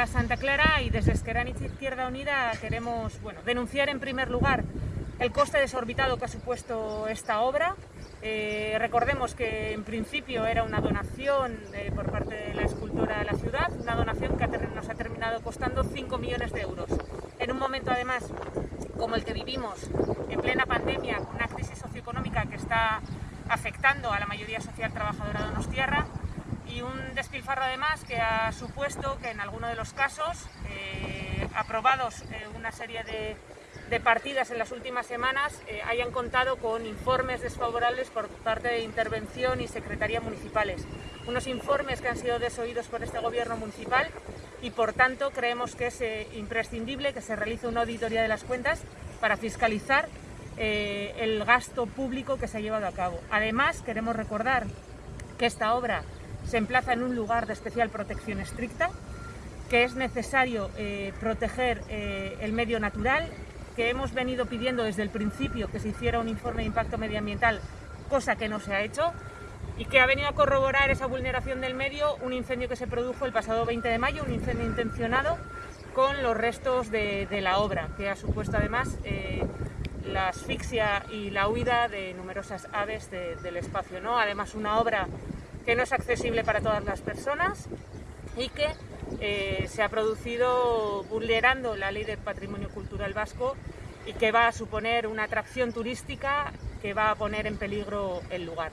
Hola Santa Clara y desde Esqueraniz Izquierda Unida queremos bueno, denunciar en primer lugar el coste desorbitado que ha supuesto esta obra. Eh, recordemos que en principio era una donación eh, por parte de la escultora de la ciudad, una donación que nos ha terminado costando 5 millones de euros. En un momento además como el que vivimos en plena pandemia, con una crisis socioeconómica que está afectando a la mayoría social trabajadora de un además que ha supuesto que en algunos de los casos, eh, aprobados eh, una serie de, partidas en las últimas semanas, eh, hayan contado con informes desfavorables por parte de Intervención y Secretaría Municipales. Unos informes que han sido desoídos por este Gobierno municipal y por tanto creemos que es imprescindible que se realice una auditoría de las cuentas para fiscalizar el gasto público que se ha llevado a cabo. Además, queremos recordar que esta obra se emplaza en un lugar de especial protección estricta, que es necesario eh, proteger eh, el medio natural, que hemos venido pidiendo desde el principio que se hiciera un informe de impacto medioambiental, cosa que no se ha hecho, y que ha venido a corroborar esa vulneración del medio un incendio que se produjo el pasado 20 de mayo, un incendio intencionado con los restos de, la obra, que ha supuesto además eh, la asfixia y la huida de numerosas aves del espacio. ¿no? Además, una obra que no es accesible para todas las personas y que eh, se ha producido vulnerando la ley del patrimonio cultural vasco y que va a suponer una atracción turística que va a poner en peligro el lugar.